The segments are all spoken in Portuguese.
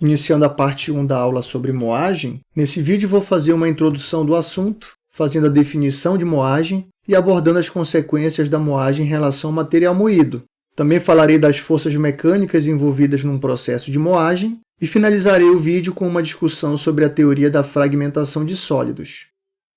Iniciando a parte 1 da aula sobre moagem, nesse vídeo vou fazer uma introdução do assunto, fazendo a definição de moagem e abordando as consequências da moagem em relação ao material moído. Também falarei das forças mecânicas envolvidas num processo de moagem e finalizarei o vídeo com uma discussão sobre a teoria da fragmentação de sólidos.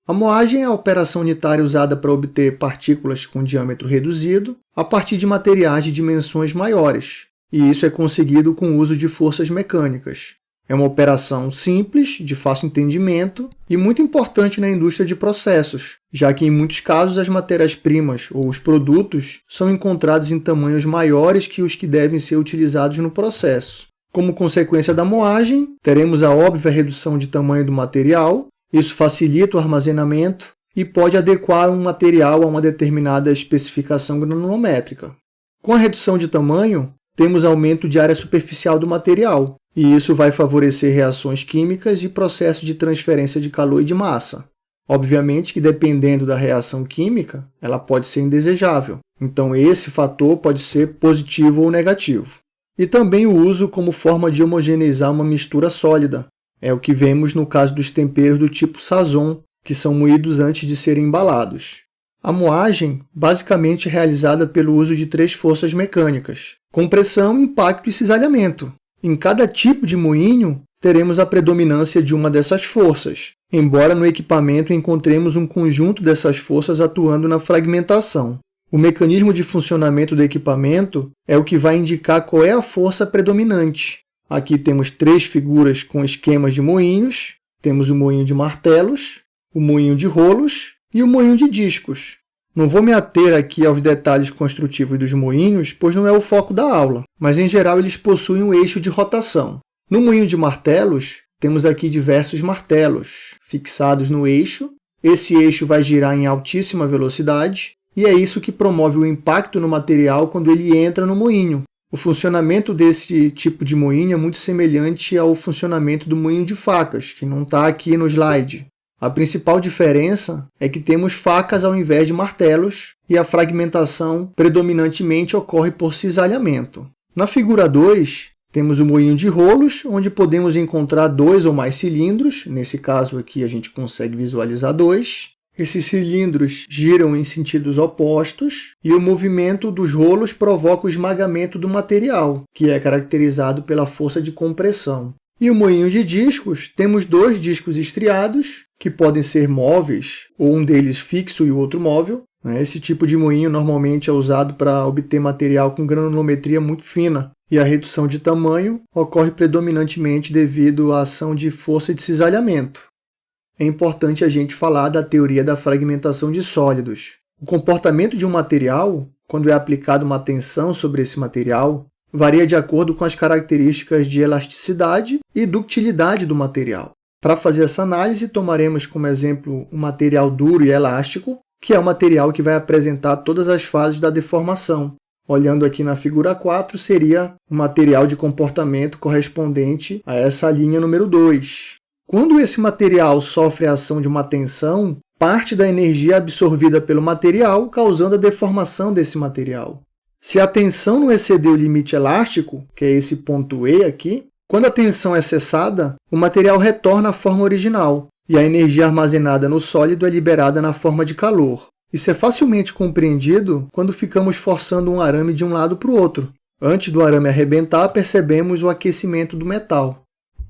A moagem é a operação unitária usada para obter partículas com diâmetro reduzido a partir de materiais de dimensões maiores, e isso é conseguido com o uso de forças mecânicas. É uma operação simples, de fácil entendimento e muito importante na indústria de processos, já que em muitos casos as matérias-primas ou os produtos são encontrados em tamanhos maiores que os que devem ser utilizados no processo. Como consequência da moagem, teremos a óbvia redução de tamanho do material, isso facilita o armazenamento e pode adequar um material a uma determinada especificação granulométrica. Com a redução de tamanho, temos aumento de área superficial do material, e isso vai favorecer reações químicas e processos de transferência de calor e de massa. Obviamente que dependendo da reação química, ela pode ser indesejável, então esse fator pode ser positivo ou negativo. E também o uso como forma de homogeneizar uma mistura sólida. É o que vemos no caso dos temperos do tipo sazon, que são moídos antes de serem embalados. A moagem, basicamente, é realizada pelo uso de três forças mecânicas, compressão, impacto e cisalhamento. Em cada tipo de moinho, teremos a predominância de uma dessas forças, embora no equipamento encontremos um conjunto dessas forças atuando na fragmentação. O mecanismo de funcionamento do equipamento é o que vai indicar qual é a força predominante. Aqui temos três figuras com esquemas de moinhos. Temos o moinho de martelos, o moinho de rolos e o moinho de discos. Não vou me ater aqui aos detalhes construtivos dos moinhos, pois não é o foco da aula, mas em geral eles possuem um eixo de rotação. No moinho de martelos, temos aqui diversos martelos fixados no eixo. Esse eixo vai girar em altíssima velocidade e é isso que promove o impacto no material quando ele entra no moinho. O funcionamento desse tipo de moinho é muito semelhante ao funcionamento do moinho de facas, que não está aqui no slide. A principal diferença é que temos facas ao invés de martelos e a fragmentação predominantemente ocorre por cisalhamento. Na figura 2, temos o moinho de rolos, onde podemos encontrar dois ou mais cilindros. Nesse caso aqui, a gente consegue visualizar dois. Esses cilindros giram em sentidos opostos e o movimento dos rolos provoca o esmagamento do material, que é caracterizado pela força de compressão. E o moinho de discos, temos dois discos estriados, que podem ser móveis, ou um deles fixo e o outro móvel. Né? Esse tipo de moinho normalmente é usado para obter material com granulometria muito fina, e a redução de tamanho ocorre predominantemente devido à ação de força de cisalhamento. É importante a gente falar da teoria da fragmentação de sólidos. O comportamento de um material, quando é aplicada uma tensão sobre esse material, varia de acordo com as características de elasticidade e ductilidade do material. Para fazer essa análise, tomaremos como exemplo um material duro e elástico, que é o material que vai apresentar todas as fases da deformação. Olhando aqui na figura 4, seria o material de comportamento correspondente a essa linha número 2. Quando esse material sofre a ação de uma tensão, parte da energia é absorvida pelo material, causando a deformação desse material. Se a tensão não exceder o limite elástico, que é esse ponto E aqui, quando a tensão é cessada, o material retorna à forma original e a energia armazenada no sólido é liberada na forma de calor. Isso é facilmente compreendido quando ficamos forçando um arame de um lado para o outro. Antes do arame arrebentar, percebemos o aquecimento do metal.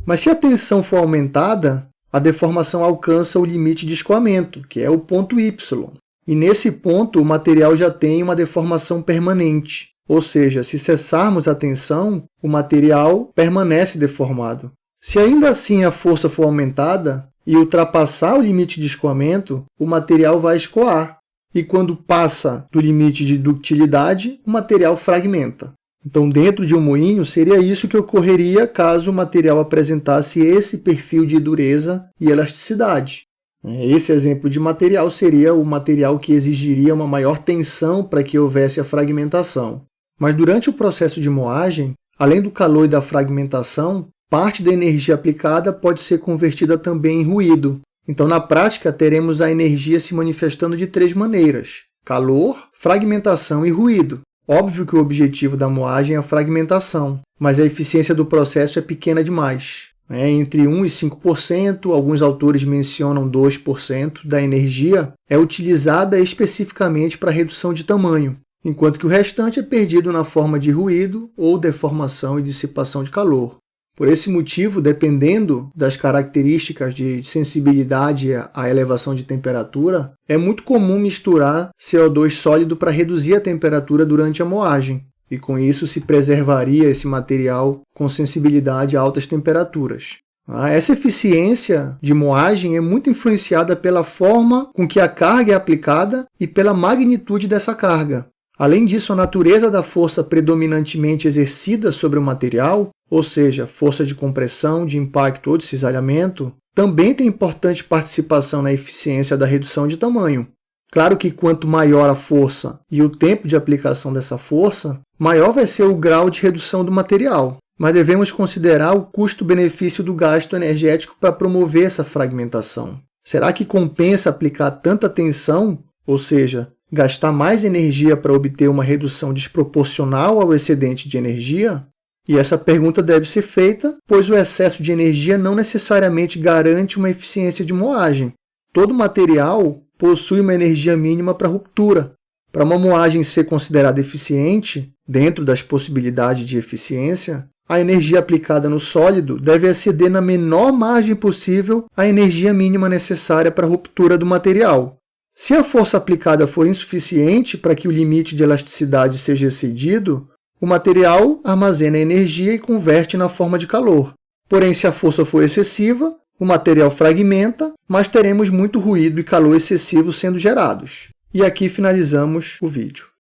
Mas se a tensão for aumentada, a deformação alcança o limite de escoamento, que é o ponto Y. E nesse ponto, o material já tem uma deformação permanente, ou seja, se cessarmos a tensão, o material permanece deformado. Se ainda assim a força for aumentada e ultrapassar o limite de escoamento, o material vai escoar. E quando passa do limite de ductilidade, o material fragmenta. Então, dentro de um moinho, seria isso que ocorreria caso o material apresentasse esse perfil de dureza e elasticidade. Esse exemplo de material seria o material que exigiria uma maior tensão para que houvesse a fragmentação. Mas durante o processo de moagem, além do calor e da fragmentação, parte da energia aplicada pode ser convertida também em ruído. Então, na prática, teremos a energia se manifestando de três maneiras: calor, fragmentação e ruído. Óbvio que o objetivo da moagem é a fragmentação, mas a eficiência do processo é pequena demais. É entre 1 e 5%, alguns autores mencionam 2% da energia, é utilizada especificamente para redução de tamanho, enquanto que o restante é perdido na forma de ruído ou deformação e dissipação de calor. Por esse motivo, dependendo das características de sensibilidade à elevação de temperatura, é muito comum misturar CO2 sólido para reduzir a temperatura durante a moagem, e com isso se preservaria esse material com sensibilidade a altas temperaturas. Ah, essa eficiência de moagem é muito influenciada pela forma com que a carga é aplicada e pela magnitude dessa carga. Além disso, a natureza da força predominantemente exercida sobre o material, ou seja, força de compressão, de impacto ou de cisalhamento, também tem importante participação na eficiência da redução de tamanho. Claro que quanto maior a força e o tempo de aplicação dessa força, maior vai ser o grau de redução do material, mas devemos considerar o custo-benefício do gasto energético para promover essa fragmentação. Será que compensa aplicar tanta tensão, ou seja, gastar mais energia para obter uma redução desproporcional ao excedente de energia? E essa pergunta deve ser feita, pois o excesso de energia não necessariamente garante uma eficiência de moagem. Todo material possui uma energia mínima para ruptura. Para uma moagem ser considerada eficiente, dentro das possibilidades de eficiência, a energia aplicada no sólido deve exceder na menor margem possível a energia mínima necessária para a ruptura do material, se a força aplicada for insuficiente para que o limite de elasticidade seja excedido, o material armazena energia e converte na forma de calor. Porém, se a força for excessiva, o material fragmenta, mas teremos muito ruído e calor excessivo sendo gerados. E aqui finalizamos o vídeo.